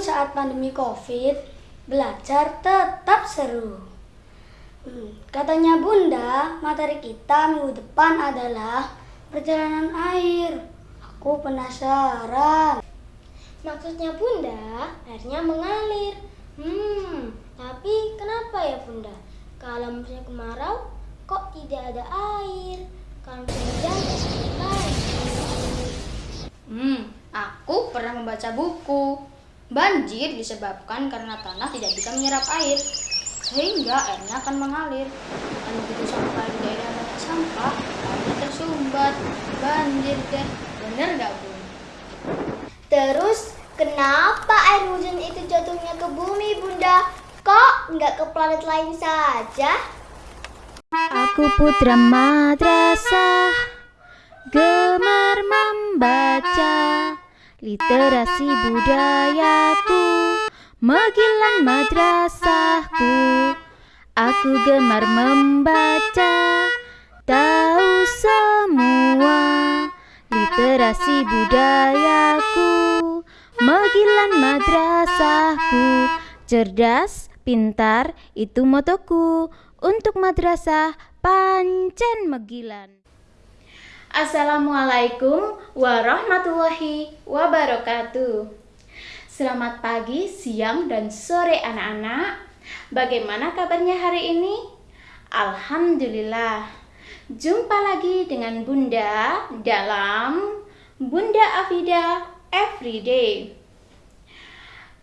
saat pandemi COVID, belajar tetap seru. Hmm, katanya Bunda, materi kita minggu depan adalah perjalanan air. Aku penasaran. Maksudnya Bunda, airnya mengalir. Hmm, tapi kenapa ya Bunda? Kalau musim kemarau, kok tidak ada air? Kalau musim hujan, lagi. Hmm, aku pernah membaca buku. Banjir disebabkan karena tanah tidak bisa menyerap air, sehingga airnya akan mengalir. Dan begitu sampai di daerah banyak sampah, airnya tersumbat. Banjir deh, bener gak bun? Terus, kenapa air hujan itu jatuhnya ke bumi Bunda? Kok nggak ke planet lain saja? Aku putra madrasah Gemar Literasi budayaku Megilan madrasahku. Aku gemar membaca Tahu semua. Literasi budayaku Megilan madrasahku. Cerdas, pintar, itu motoku. Untuk madrasah Pancen Megilan. Assalamualaikum warahmatullahi wabarakatuh. Selamat pagi, siang, dan sore anak-anak. Bagaimana kabarnya hari ini? Alhamdulillah. Jumpa lagi dengan Bunda dalam Bunda Afida Everyday.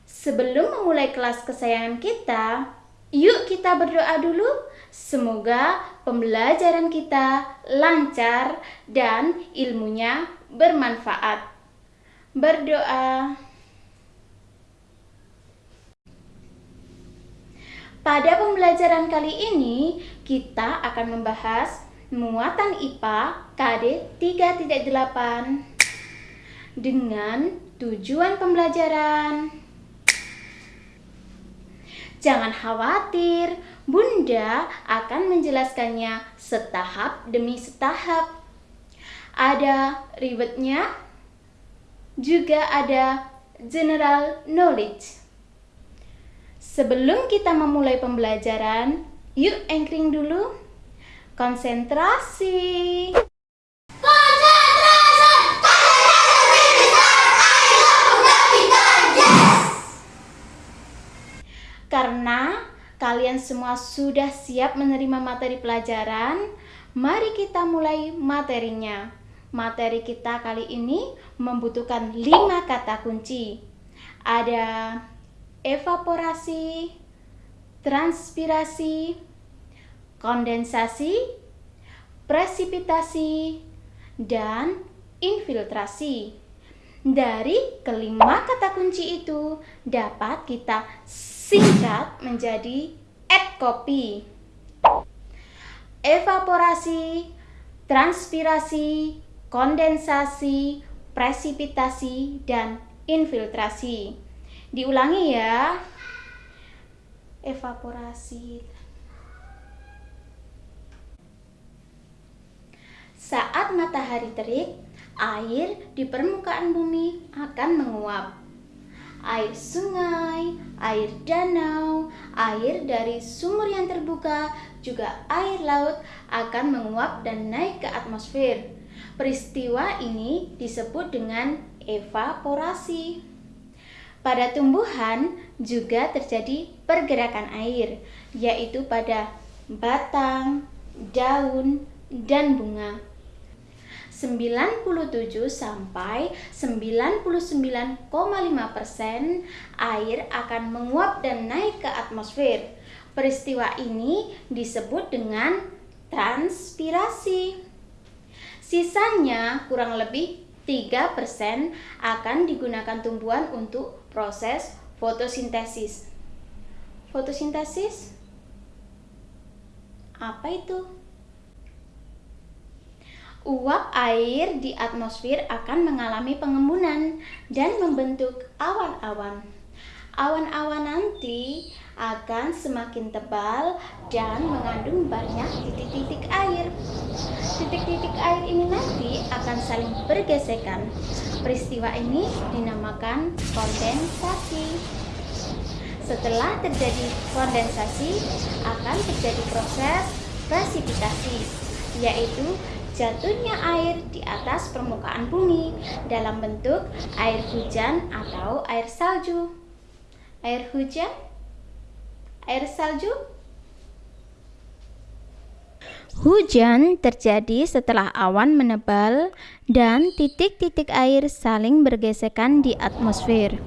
Sebelum memulai kelas kesayangan kita, yuk kita berdoa dulu Semoga pembelajaran kita lancar dan ilmunya bermanfaat. Berdoa. Pada pembelajaran kali ini, kita akan membahas muatan IPA KD 3.8 dengan tujuan pembelajaran. Jangan khawatir, Bunda akan menjelaskannya setahap demi setahap. Ada ribetnya, juga ada general knowledge. Sebelum kita memulai pembelajaran, yuk anchoring dulu. Konsentrasi. Semua sudah siap menerima materi pelajaran, mari kita mulai materinya. Materi kita kali ini membutuhkan lima kata kunci. Ada evaporasi, transpirasi, kondensasi, presipitasi, dan infiltrasi. Dari kelima kata kunci itu dapat kita singkat menjadi copy. Evaporasi, transpirasi, kondensasi, presipitasi, dan infiltrasi. Diulangi ya. Evaporasi. Saat matahari terik, air di permukaan bumi akan menguap air sungai, air danau, air dari sumur yang terbuka, juga air laut akan menguap dan naik ke atmosfer. Peristiwa ini disebut dengan evaporasi. Pada tumbuhan juga terjadi pergerakan air, yaitu pada batang, daun, dan bunga. 97 sampai 99,5% air akan menguap dan naik ke atmosfer. Peristiwa ini disebut dengan transpirasi. Sisanya kurang lebih 3% akan digunakan tumbuhan untuk proses fotosintesis. Fotosintesis apa itu? Uap air di atmosfer akan mengalami pengembunan dan membentuk awan-awan. Awan-awan nanti akan semakin tebal dan mengandung banyak titik-titik air. Titik-titik air ini nanti akan saling bergesekan. Peristiwa ini dinamakan kondensasi. Setelah terjadi kondensasi, akan terjadi proses presipitasi, yaitu jatuhnya air di atas permukaan bumi dalam bentuk air hujan atau air salju. Air hujan, air salju, Hujan terjadi setelah awan menebal dan titik-titik air saling bergesekan di atmosfer.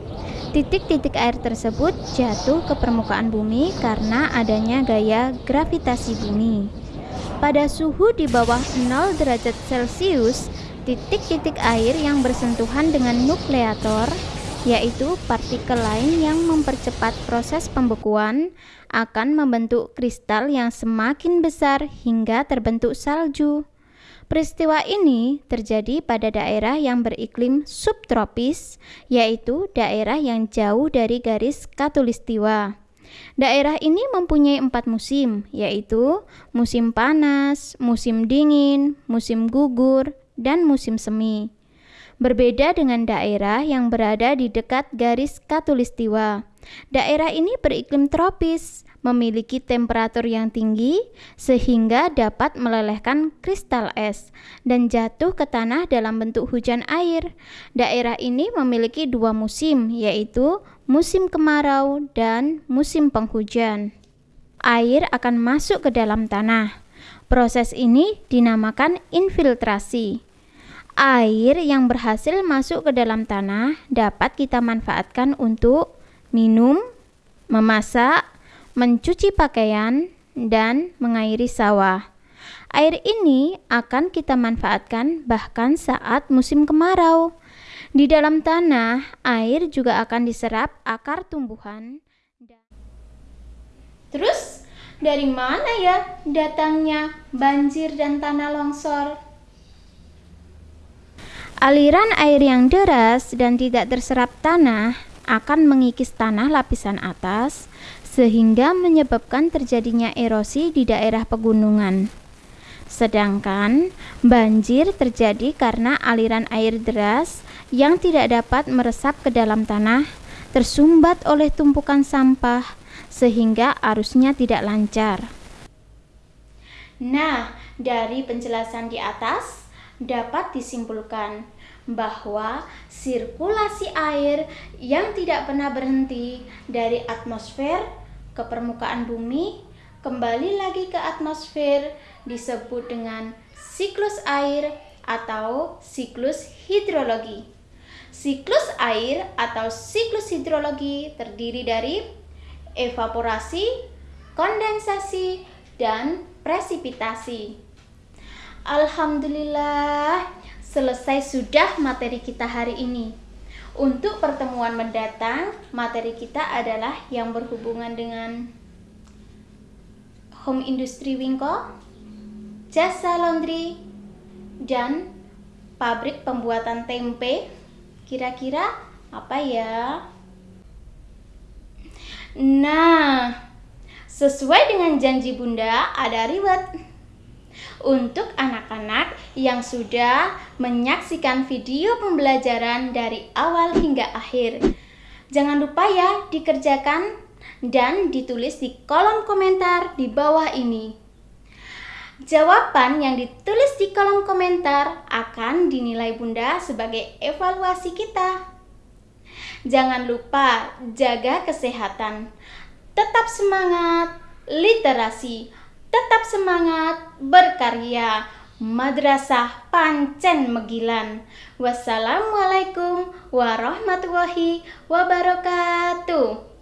Titik-titik air tersebut jatuh ke permukaan bumi karena adanya gaya gravitasi bumi. Pada suhu di bawah 0 derajat Celcius, titik-titik air yang bersentuhan dengan nukleator yaitu partikel lain yang mempercepat proses pembekuan, akan membentuk kristal yang semakin besar hingga terbentuk salju. Peristiwa ini terjadi pada daerah yang beriklim subtropis, yaitu daerah yang jauh dari garis katulistiwa. Daerah ini mempunyai empat musim, yaitu musim panas, musim dingin, musim gugur, dan musim semi. Berbeda dengan daerah yang berada di dekat garis katulistiwa. Daerah ini beriklim tropis, memiliki temperatur yang tinggi sehingga dapat melelehkan kristal es dan jatuh ke tanah dalam bentuk hujan air. Daerah ini memiliki dua musim, yaitu musim kemarau dan musim penghujan. Air akan masuk ke dalam tanah. Proses ini dinamakan infiltrasi. Air yang berhasil masuk ke dalam tanah dapat kita manfaatkan untuk minum, memasak, mencuci pakaian, dan mengairi sawah. Air ini akan kita manfaatkan bahkan saat musim kemarau. Di dalam tanah, air juga akan diserap akar tumbuhan. Terus, dari mana ya datangnya banjir dan tanah longsor? Aliran air yang deras dan tidak terserap tanah akan mengikis tanah lapisan atas sehingga menyebabkan terjadinya erosi di daerah pegunungan. Sedangkan banjir terjadi karena aliran air deras yang tidak dapat meresap ke dalam tanah tersumbat oleh tumpukan sampah sehingga arusnya tidak lancar. Nah, dari penjelasan di atas dapat disimpulkan bahwa sirkulasi air yang tidak pernah berhenti dari atmosfer ke permukaan bumi kembali lagi ke atmosfer disebut dengan siklus air atau siklus hidrologi. Siklus air atau siklus hidrologi terdiri dari evaporasi, kondensasi, dan presipitasi. Alhamdulillah, selesai sudah materi kita hari ini. Untuk pertemuan mendatang, materi kita adalah yang berhubungan dengan home industry Wingko, jasa laundry, dan pabrik pembuatan tempe Kira-kira apa ya? Nah, sesuai dengan janji Bunda, ada reward untuk anak-anak yang sudah menyaksikan video pembelajaran dari awal hingga akhir. Jangan lupa ya dikerjakan dan ditulis di kolom komentar di bawah ini. Jawaban yang ditulis di kolom komentar akan dinilai Bunda sebagai evaluasi kita. Jangan lupa jaga kesehatan. Tetap semangat literasi. Tetap semangat berkarya. Madrasah Pancen Megilan. Wassalamualaikum warahmatullahi wabarakatuh.